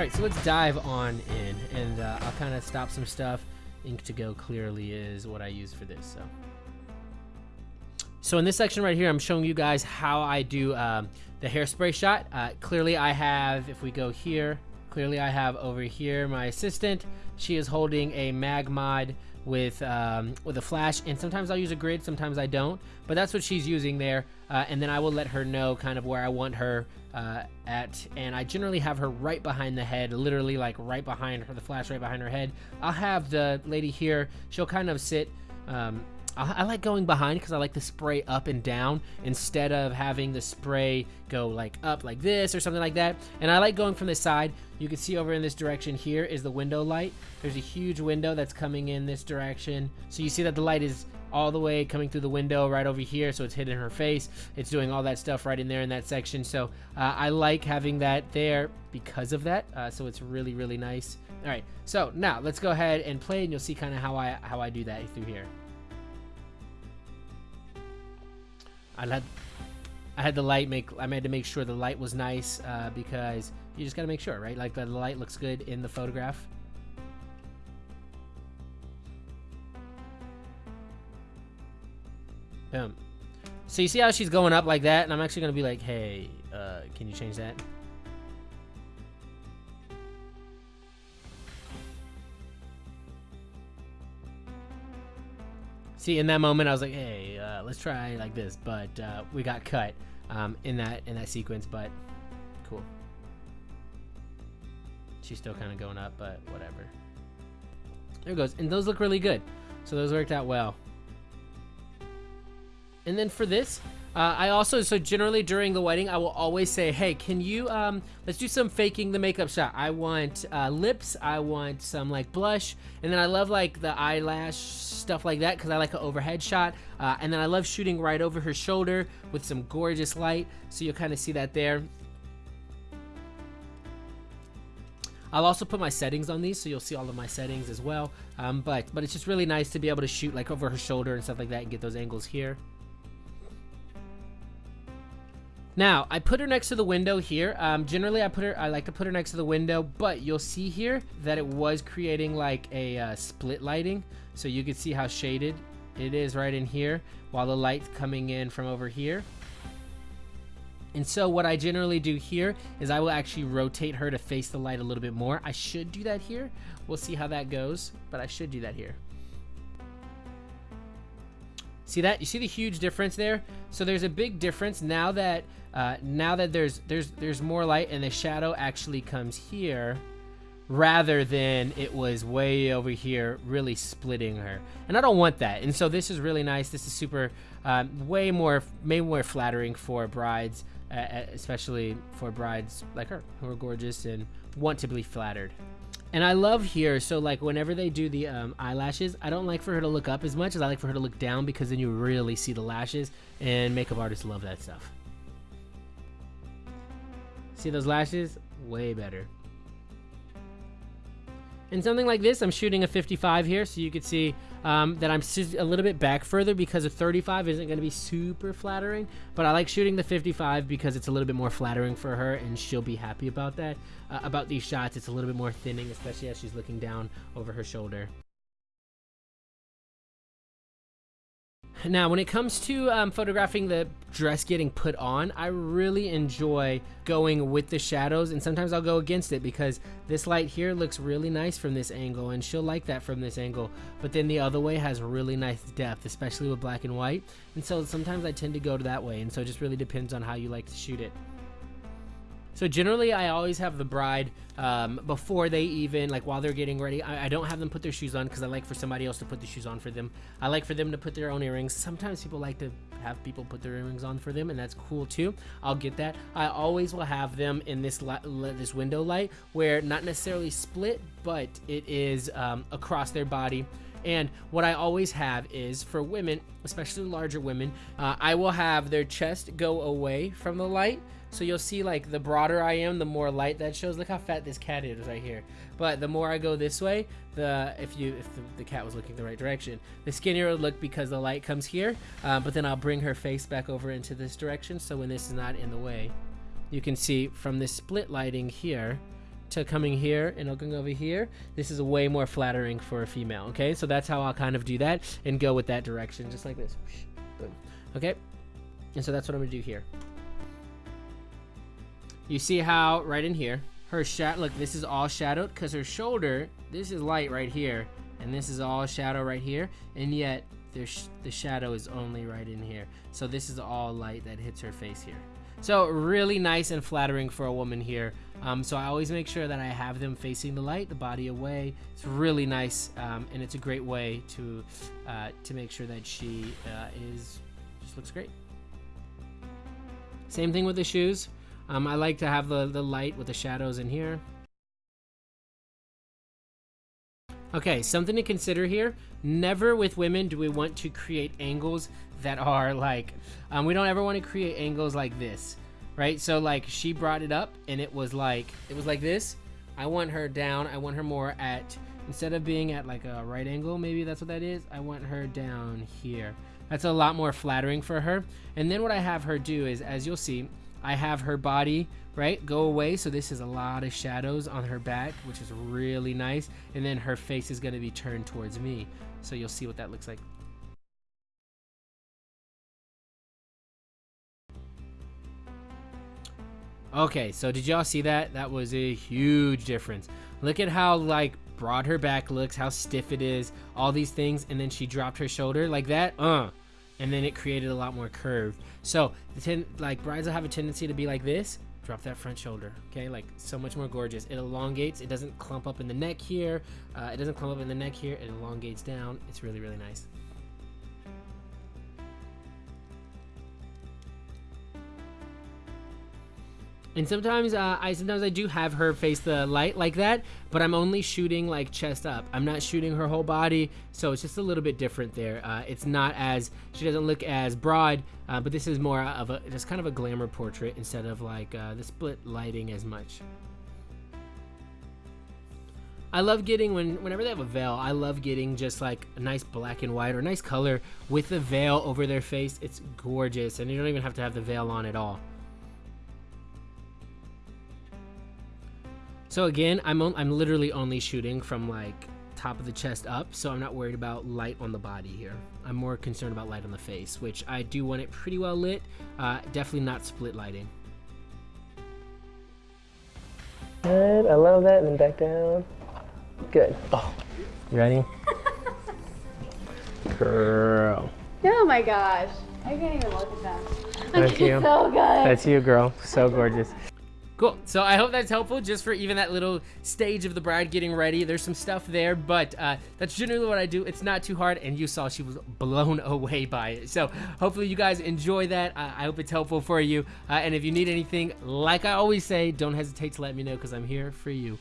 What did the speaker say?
Alright, so let's dive on in, and uh, I'll kind of stop some stuff. Ink to go clearly is what I use for this, so. So in this section right here, I'm showing you guys how I do um, the hairspray shot. Uh, clearly I have, if we go here, clearly I have over here my assistant. She is holding a MagMod with um, with a flash and sometimes I'll use a grid sometimes I don't but that's what she's using there uh, and then I will let her know kind of where I want her uh, at and I generally have her right behind the head literally like right behind her the flash right behind her head. I'll have the lady here she'll kind of sit um, I, like going behind because I like the spray up and down instead of having the spray go like up like this or something like that. And I like going from the side. You can see over in this direction here is the window light. There's a huge window that's coming in this direction. So you see that the light is all the way coming through the window right over here so it's hitting her face it's doing all that stuff right in there in that section so uh, I like having that there because of that uh, so it's really really nice all right so now let's go ahead and play and you'll see kind of how I how I do that through here I had I had the light make I had to make sure the light was nice uh, because you just got to make sure, right? Like the light looks good in the photograph. Boom. So you see how she's going up like that, and I'm actually gonna be like, hey, uh, can you change that? See, in that moment, I was like, "Hey, uh, let's try like this," but uh, we got cut um, in that in that sequence. But cool. She's still kind of going up, but whatever. There it goes, and those look really good. So those worked out well. And then for this, uh, I also, so generally during the wedding, I will always say, hey, can you, um, let's do some faking the makeup shot. I want uh, lips, I want some like blush, and then I love like the eyelash stuff like that because I like an overhead shot. Uh, and then I love shooting right over her shoulder with some gorgeous light. So you'll kind of see that there. I'll also put my settings on these, so you'll see all of my settings as well. Um, but but it's just really nice to be able to shoot like over her shoulder and stuff like that and get those angles here. Now, I put her next to the window here. Um, generally, I put her, I like to put her next to the window, but you'll see here that it was creating like a uh, split lighting. So you can see how shaded it is right in here while the light's coming in from over here. And so what I generally do here is I will actually rotate her to face the light a little bit more. I should do that here. We'll see how that goes, but I should do that here. See that? You see the huge difference there? So there's a big difference now that uh, now that there's there's there's more light and the shadow actually comes here rather than it was way over here really splitting her and I don't want that and so this is really nice this is super um, way more way more flattering for brides especially for brides like her who are gorgeous and want to be flattered and I love here, so like whenever they do the um, eyelashes, I don't like for her to look up as much as I like for her to look down because then you really see the lashes and makeup artists love that stuff. See those lashes? Way better. In something like this, I'm shooting a 55 here, so you can see um, that I'm a little bit back further because a 35 isn't going to be super flattering, but I like shooting the 55 because it's a little bit more flattering for her, and she'll be happy about that. Uh, about these shots, it's a little bit more thinning, especially as she's looking down over her shoulder. Now, when it comes to um, photographing the dress getting put on, I really enjoy going with the shadows, and sometimes I'll go against it because this light here looks really nice from this angle, and she'll like that from this angle. But then the other way has really nice depth, especially with black and white, and so sometimes I tend to go to that way, and so it just really depends on how you like to shoot it. So generally, I always have the bride um, before they even, like while they're getting ready. I, I don't have them put their shoes on because I like for somebody else to put the shoes on for them. I like for them to put their own earrings. Sometimes people like to have people put their earrings on for them, and that's cool too. I'll get that. I always will have them in this this window light where not necessarily split, but it is um, across their body. And what I always have is for women, especially larger women, uh, I will have their chest go away from the light so you'll see like the broader I am, the more light that shows. Look how fat this cat is right here. But the more I go this way, the if you if the, the cat was looking the right direction, the skinnier it would look because the light comes here. Uh, but then I'll bring her face back over into this direction. So when this is not in the way, you can see from this split lighting here to coming here and looking over here, this is way more flattering for a female, okay? So that's how I'll kind of do that and go with that direction, just like this. Boom. Okay? And so that's what I'm gonna do here. You see how right in here, her shadow, look, this is all shadowed because her shoulder, this is light right here, and this is all shadow right here, and yet sh the shadow is only right in here. So this is all light that hits her face here. So really nice and flattering for a woman here. Um, so I always make sure that I have them facing the light, the body away. It's really nice, um, and it's a great way to uh, to make sure that she uh, is just looks great. Same thing with the shoes. Um, I like to have the, the light with the shadows in here. Okay, something to consider here. Never with women do we want to create angles that are like, um, we don't ever want to create angles like this, right? So like she brought it up and it was like, it was like this. I want her down. I want her more at, instead of being at like a right angle, maybe that's what that is. I want her down here. That's a lot more flattering for her. And then what I have her do is, as you'll see, I have her body, right, go away. So this is a lot of shadows on her back, which is really nice. And then her face is going to be turned towards me. So you'll see what that looks like. Okay, so did y'all see that? That was a huge difference. Look at how like broad her back looks, how stiff it is, all these things, and then she dropped her shoulder like that. Uh, and then it created a lot more curve. So the ten, like brides will have a tendency to be like this. Drop that front shoulder, okay? Like so much more gorgeous. It elongates. It doesn't clump up in the neck here. Uh, it doesn't clump up in the neck here. It elongates down. It's really really nice. And sometimes uh, I sometimes I do have her face the light like that, but I'm only shooting like chest up. I'm not shooting her whole body, so it's just a little bit different there. Uh, it's not as she doesn't look as broad, uh, but this is more of a just kind of a glamour portrait instead of like uh, the split lighting as much. I love getting when whenever they have a veil, I love getting just like a nice black and white or nice color with the veil over their face. It's gorgeous, and you don't even have to have the veil on at all. So again, I'm, I'm literally only shooting from like top of the chest up, so I'm not worried about light on the body here. I'm more concerned about light on the face, which I do want it pretty well lit. Uh, definitely not split lighting. Good, I love that, and then back down. Good. Oh, you ready? girl. Oh my gosh. I can't even look at that. That's you. so good. That's you, girl. So gorgeous. Cool. So I hope that's helpful just for even that little stage of the bride getting ready. There's some stuff there, but uh, that's generally what I do. It's not too hard, and you saw she was blown away by it. So hopefully you guys enjoy that. Uh, I hope it's helpful for you. Uh, and if you need anything, like I always say, don't hesitate to let me know because I'm here for you.